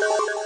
you